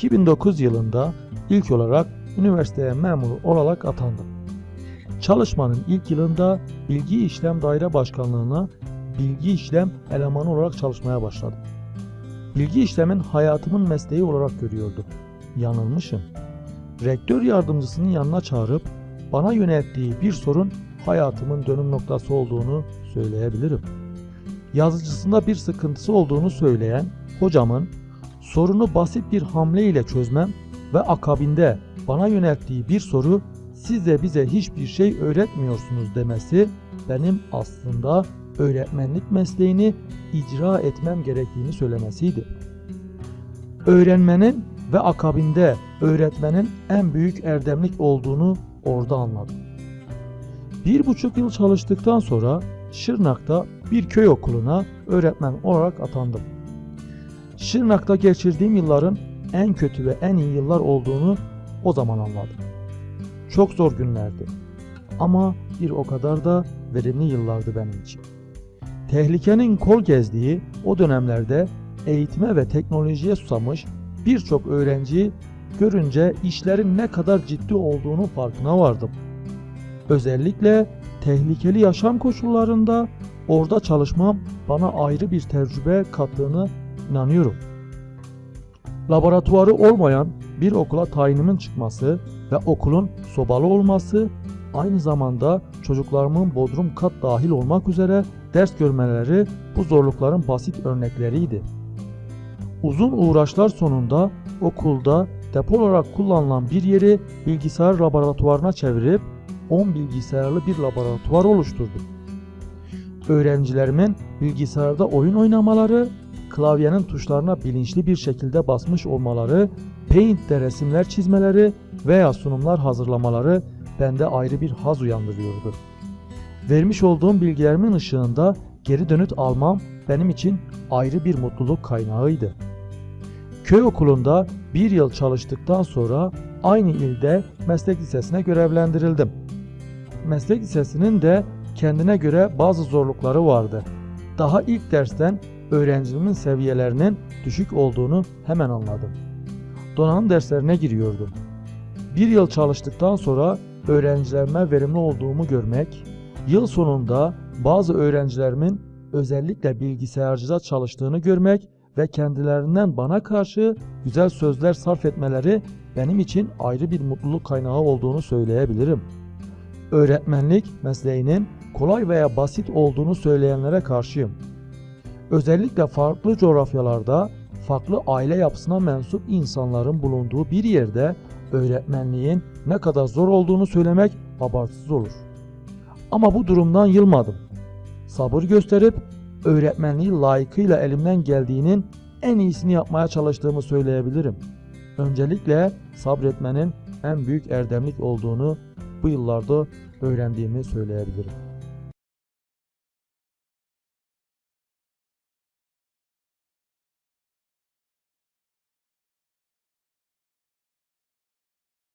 2009 yılında ilk olarak üniversiteye memur olarak atandım. Çalışmanın ilk yılında Bilgi İşlem Daire Başkanlığı'na bilgi işlem elemanı olarak çalışmaya başladım. Bilgi işlemin hayatımın mesleği olarak görüyordum. Yanılmışım. Rektör yardımcısının yanına çağırıp bana yönelttiği bir sorun hayatımın dönüm noktası olduğunu söyleyebilirim. Yazıcısında bir sıkıntısı olduğunu söyleyen hocamın sorunu basit bir hamle ile çözmem ve akabinde bana yönelttiği bir soru siz de bize hiçbir şey öğretmiyorsunuz demesi benim aslında öğretmenlik mesleğini icra etmem gerektiğini söylemesiydi. Öğrenmenin ve akabinde öğretmenin en büyük erdemlik olduğunu orada anladım. Bir buçuk yıl çalıştıktan sonra Şırnak'ta bir köy okuluna öğretmen olarak atandım. Şırnak'ta geçirdiğim yılların en kötü ve en iyi yıllar olduğunu o zaman anladım. Çok zor günlerdi. Ama bir o kadar da verimli yıllardı benim için. Tehlikenin kol gezdiği o dönemlerde eğitime ve teknolojiye susamış birçok öğrenciyi görünce işlerin ne kadar ciddi olduğunu farkına vardım. Özellikle tehlikeli yaşam koşullarında orada çalışmam bana ayrı bir tecrübe kattığını inanıyorum. Laboratuvarı olmayan bir okula tayinimin çıkması ve okulun sobalı olması aynı zamanda çocuklarımın bodrum kat dahil olmak üzere ders görmeleri bu zorlukların basit örnekleriydi. Uzun uğraşlar sonunda okulda depo olarak kullanılan bir yeri bilgisayar laboratuvarına çevirip 10 bilgisayarlı bir laboratuvar oluşturdum. Öğrencilerimin bilgisayarda oyun oynamaları, klavyenin tuşlarına bilinçli bir şekilde basmış olmaları, Paint'te resimler çizmeleri veya sunumlar hazırlamaları bende ayrı bir haz uyandırıyordu. Vermiş olduğum bilgilerimin ışığında geri dönüt almam benim için ayrı bir mutluluk kaynağıydı. Köy okulunda bir yıl çalıştıktan sonra aynı ilde meslek lisesine görevlendirildim. Meslek lisesinin de kendine göre bazı zorlukları vardı. Daha ilk dersten öğrencimin seviyelerinin düşük olduğunu hemen anladım. Donanım derslerine giriyordum. Bir yıl çalıştıktan sonra öğrencilerime verimli olduğumu görmek, yıl sonunda bazı öğrencilerimin özellikle bilgisayarcıda çalıştığını görmek ve kendilerinden bana karşı güzel sözler sarf etmeleri benim için ayrı bir mutluluk kaynağı olduğunu söyleyebilirim. Öğretmenlik mesleğinin kolay veya basit olduğunu söyleyenlere karşıyım. Özellikle farklı coğrafyalarda farklı aile yapısına mensup insanların bulunduğu bir yerde öğretmenliğin ne kadar zor olduğunu söylemek abartısız olur. Ama bu durumdan yılmadım. Sabır gösterip öğretmenliği layıkıyla elimden geldiğinin en iyisini yapmaya çalıştığımı söyleyebilirim. Öncelikle sabretmenin en büyük erdemlik olduğunu bu yıllarda öğrendiğimi söyleyebilirim.